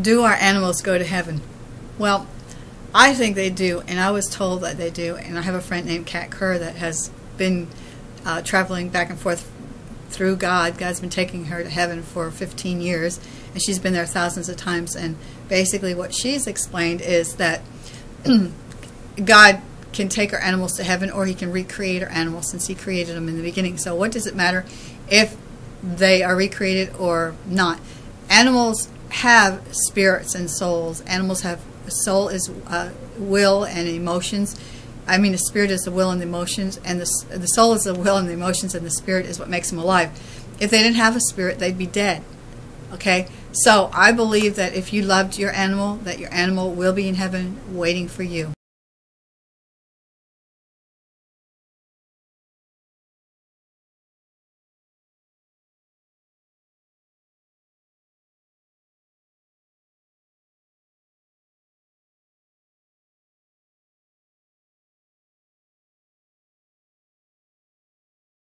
do our animals go to heaven? Well, I think they do, and I was told that they do. And I have a friend named Kat Kerr that has been uh, traveling back and forth through God. God's been taking her to heaven for 15 years, and she's been there thousands of times. And basically, what she's explained is that God can take our animals to heaven, or He can recreate our animals since He created them in the beginning. So, what does it matter if they are recreated or not? Animals have spirits and souls. Animals have a soul is uh, will and emotions. I mean, the spirit is the will and the emotions, and the the soul is the will and the emotions, and the spirit is what makes them alive. If they didn't have a spirit, they'd be dead. Okay, so I believe that if you loved your animal, that your animal will be in heaven waiting for you.